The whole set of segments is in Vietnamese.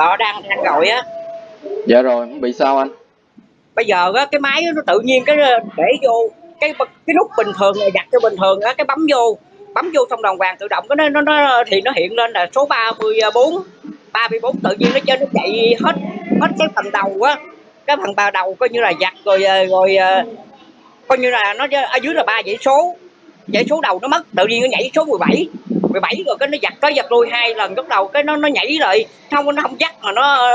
Đó đang đang gọi á. Dạ rồi, bị sao anh? Bây giờ á cái máy nó tự nhiên cái để vô cái cái nút bình thường này đặt cho bình thường á cái bấm vô bấm vô xong đồng vàng tự động cái nó nó, thì nó hiện lên là số 34 34 tự nhiên nó chơi nó chạy hết hết cái phần đầu á cái phần ba đầu coi như là giặt rồi rồi coi như là nó ở dưới là ba dãy số dãy số đầu nó mất tự nhiên nó nhảy số 17 17 rồi cái nó giặt tới giặt lui hai lần lúc đầu cái nó nó nhảy lại không nó không dắt mà nó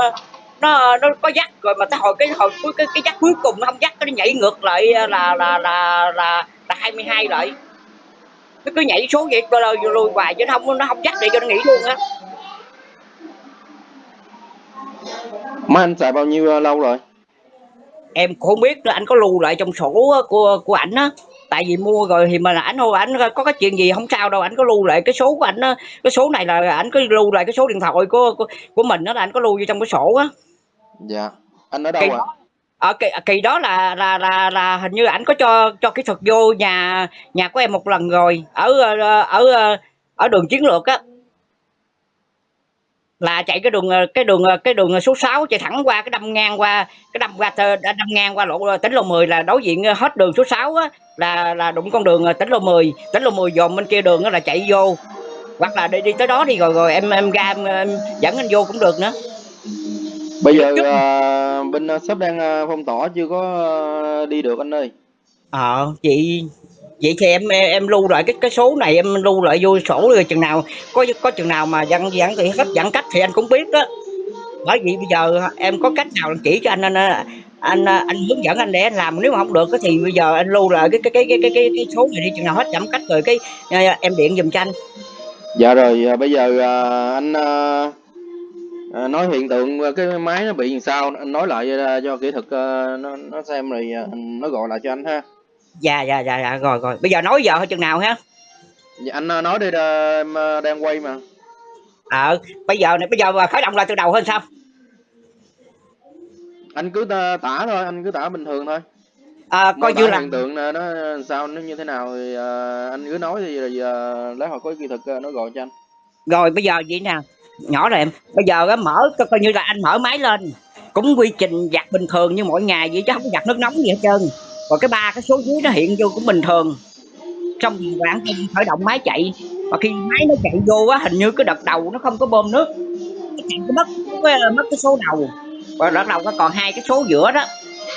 nó nó có dắt rồi mà tới hồi cái hồi cuối cái, cái dắt cuối cùng nó không dắt cái nó nhảy ngược lại là là là là là, là 22 lại nó cứ nhảy số vậy lùi lùi hoài chứ không nó không dắt để cho nó nghỉ luôn á Mấy anh xài bao nhiêu lâu rồi? Em cũng không biết nữa, anh có lưu lại trong sổ của của ảnh á. Tại vì mua rồi thì mà ảnh thôi ảnh có cái chuyện gì không sao đâu, ảnh có lưu lại cái số của ảnh. Cái số này là ảnh có lưu lại cái số điện thoại của của, của mình đó là ảnh có lưu vô trong cái sổ á. Dạ. Anh ở đâu kỳ à? Đó, ở kỳ, kỳ đó là là là là hình như ảnh có cho cho kỹ thuật vô nhà nhà của em một lần rồi ở ở ở, ở đường chiến lược á là chạy cái đường cái đường cái đường số 6 chạy thẳng qua cái đâm ngang qua cái đâm qua đâm ngang qua lộ tỉnh lộ 10 là đối diện hết đường số 6 á là là đụng con đường tỉnh lộ 10 tỉnh lộ 10 dồn bên kia đường đó là chạy vô. Hoặc là đi, đi tới đó đi rồi rồi em em ra em, em dẫn anh vô cũng được nữa. Bây giờ uh, bên shop đang phong tỏa chưa có đi được anh ơi. Ờ chị vậy thì em em lưu lại cái cái số này em lưu lại vô sổ rồi chừng nào có có chừng nào mà dân giãn thì hết giãn cách thì anh cũng biết đó. Bởi vì bây giờ em có cách nào chỉ cho anh anh anh, anh hướng dẫn anh để anh làm nếu mà không được thì bây giờ anh lưu lại cái cái cái cái cái, cái, cái số này đi chừng nào hết giãn cách rồi cái ờ, em điện dùm cho anh. Dạ rồi à, bây giờ à, anh à, nói hiện tượng cái máy nó bị làm sao anh nói lại cho kỹ thuật nó nó xem rồi nó gọi lại cho anh ha dạ dạ dạ dạ rồi rồi. Bây giờ nói giờ thôi chừng nào ha. Dạ, anh ờ, nói đi ờ, đang quay mà. Ờ bây giờ này bây giờ khởi động lại từ đầu hơn sao? Anh cứ tả thôi anh cứ tả bình thường thôi. À, coi như là hiện tượng nó sao nó như thế nào thì uh, anh cứ nói thì uh, lấy hồi có kỹ thuật nó gọi cho anh. Rồi bây giờ vậy nè. Nhỏ rồi em. Bây giờ á mở coi như là anh mở máy lên. Cũng quy trình giặt bình thường như mỗi ngày vậy chứ không giặt nước nóng gì hết trơn còn cái ba cái số dưới nó hiện vô cũng bình thường. Trong khoảng khởi động máy chạy. Và khi máy nó chạy vô á hình như cái đợt đầu nó không có bơm nước. Cái chạy mất cái mất cái số đầu. Và đợt đầu nó còn hai cái số giữa đó.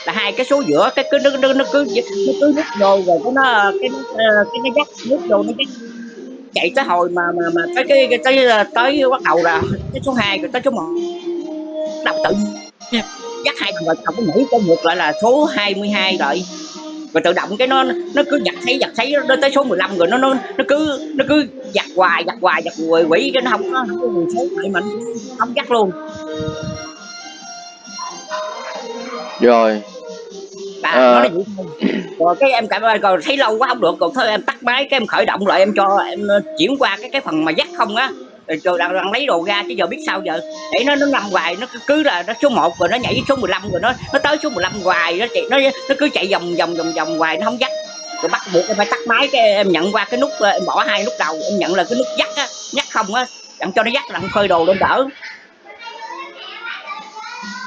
Là hai cái số giữa cái cứ nó, nó, nó cứ nó cứ nước vô rồi cái nó cái ờ, cái nó dắt nước vô nó dắt. Chạy tới hồi mà mà mà tới cái tới ờ, tới bắt đầu là cái số 2 rồi tới số 1 đọc tự dắt hai thằng rồi không có nghĩ tới ngược lại là số 22 rồi rồi tự động cái nó nó cứ giặt thấy giặt thấy nó tới số 15 rồi nó nó nó cứ nó cứ giặt hoài giặt hoài giặt quỷ quỷ cái nó không có không có nguồn số lại mình không dắt luôn. Rồi. À, à. nó vậy thôi rồi cái em cảm ơn rồi thấy lâu quá không được còn thôi em tắt máy cái em khởi động lại em cho em chuyển qua cái cái phần mà dắt không á rồi đang, đang lấy đồ ra chứ giờ biết sao giờ. Để nó nó nằm hoài nó cứ, là nó số 1 rồi nó nhảy số 15 rồi nó nó tới số 15 hoài nó chạy nó nó cứ chạy vòng vòng vòng vòng hoài nó không dắt. Rồi bắt buộc em phải tắt máy cái em nhận qua cái nút em bỏ hai nút đầu em nhận là cái nút dắt á nhắc không á. Đặng cho nó dắt đặng phơi đồ lên đỡ.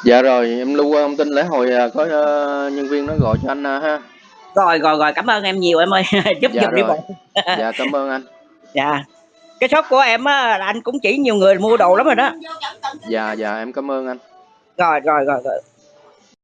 Dạ rồi em lưu thông tin lễ hồi à, có uh, nhân viên nó gọi cho anh uh, ha. Rồi rồi rồi cảm ơn em nhiều em ơi. Giúp dạ giùm đi bộ. Dạ cảm ơn anh. Dạ cái shop của em á là anh cũng chỉ nhiều người mua đồ lắm rồi đó. Dạ dạ em cảm ơn anh. Rồi rồi rồi rồi